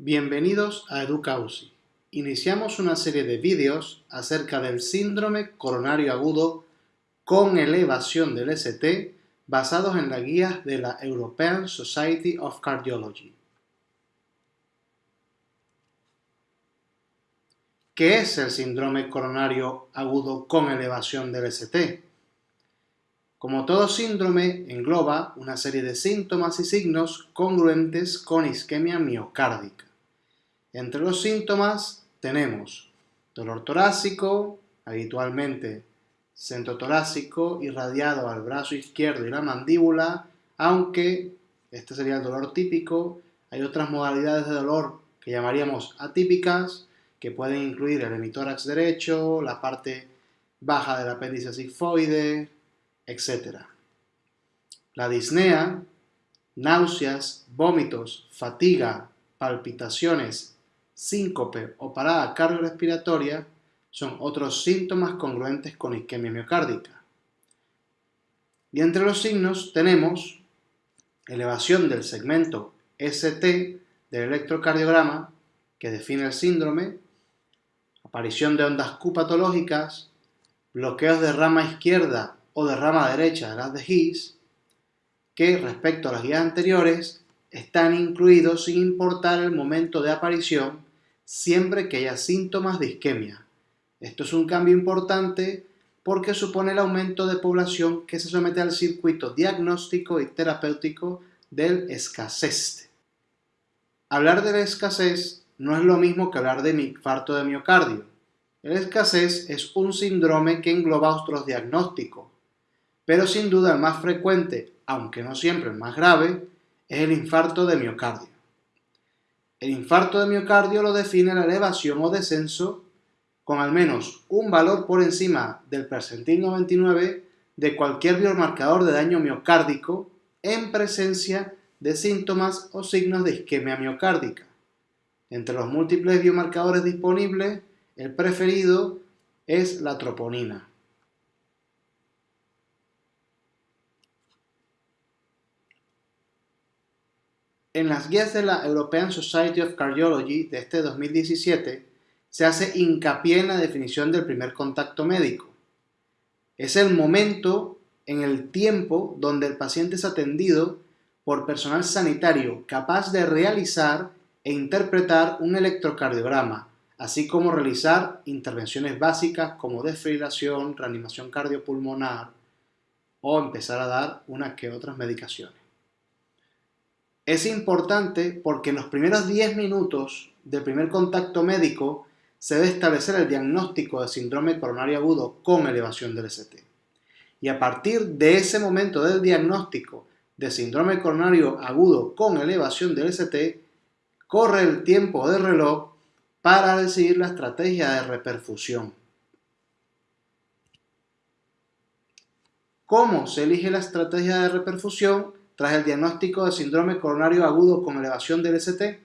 Bienvenidos a EducaUSI. Iniciamos una serie de vídeos acerca del síndrome coronario agudo con elevación del ST basados en las guías de la European Society of Cardiology. ¿Qué es el síndrome coronario agudo con elevación del ST? Como todo síndrome, engloba una serie de síntomas y signos congruentes con isquemia miocárdica. Entre los síntomas tenemos dolor torácico, habitualmente centro torácico irradiado al brazo izquierdo y la mandíbula, aunque este sería el dolor típico, hay otras modalidades de dolor que llamaríamos atípicas, que pueden incluir el hemitórax derecho, la parte baja del apéndice sigmoide, etc. La disnea, náuseas, vómitos, fatiga, palpitaciones, síncope o parada cardiorrespiratoria son otros síntomas congruentes con isquemia miocárdica. Y entre los signos tenemos elevación del segmento ST del electrocardiograma que define el síndrome, aparición de ondas Q patológicas, bloqueos de rama izquierda o de rama derecha de las de His, que respecto a las guías anteriores están incluidos sin importar el momento de aparición siempre que haya síntomas de isquemia. Esto es un cambio importante porque supone el aumento de población que se somete al circuito diagnóstico y terapéutico del escasez. Hablar de la escasez no es lo mismo que hablar de infarto de miocardio. El escasez es un síndrome que engloba otros diagnósticos, pero sin duda el más frecuente, aunque no siempre el más grave, es el infarto de miocardio. El infarto de miocardio lo define la elevación o descenso con al menos un valor por encima del percentil 99 de cualquier biomarcador de daño miocárdico en presencia de síntomas o signos de isquemia miocárdica. Entre los múltiples biomarcadores disponibles, el preferido es la troponina. En las guías de la European Society of Cardiology de este 2017 se hace hincapié en la definición del primer contacto médico. Es el momento en el tiempo donde el paciente es atendido por personal sanitario capaz de realizar e interpretar un electrocardiograma, así como realizar intervenciones básicas como desfibrilación, reanimación cardiopulmonar o empezar a dar unas que otras medicaciones. Es importante porque en los primeros 10 minutos del primer contacto médico se debe establecer el diagnóstico de síndrome coronario agudo con elevación del ST. Y a partir de ese momento del diagnóstico de síndrome coronario agudo con elevación del ST, corre el tiempo de reloj para decidir la estrategia de reperfusión. ¿Cómo se elige la estrategia de reperfusión? Tras el diagnóstico de síndrome coronario agudo con elevación del ST?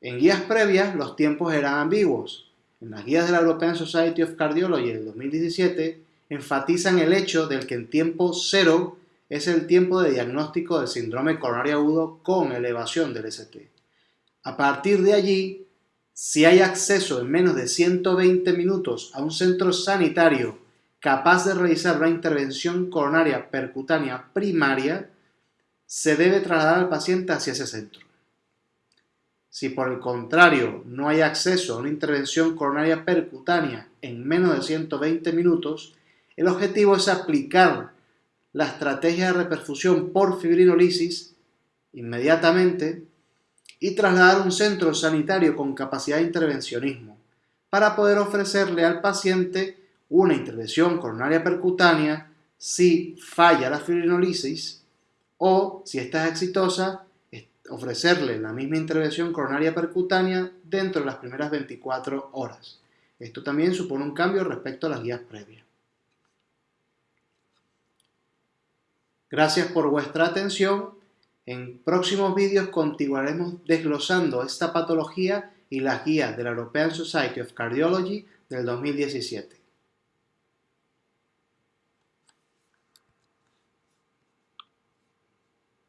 En guías previas los tiempos eran ambiguos. En las guías de la European Society of Cardiology del 2017 enfatizan el hecho del que en tiempo cero es el tiempo de diagnóstico del síndrome coronario agudo con elevación del ST. A partir de allí, si hay acceso en menos de 120 minutos a un centro sanitario capaz de realizar una intervención coronaria percutánea primaria, se debe trasladar al paciente hacia ese centro. Si por el contrario no hay acceso a una intervención coronaria percutánea en menos de 120 minutos, el objetivo es aplicar la estrategia de reperfusión por fibrinolisis inmediatamente y trasladar un centro sanitario con capacidad de intervencionismo para poder ofrecerle al paciente una intervención coronaria percutánea si falla la fibrinolisis o, si esta es exitosa, ofrecerle la misma intervención coronaria percutánea dentro de las primeras 24 horas. Esto también supone un cambio respecto a las guías previas. Gracias por vuestra atención. En próximos vídeos continuaremos desglosando esta patología y las guías de la European Society of Cardiology del 2017.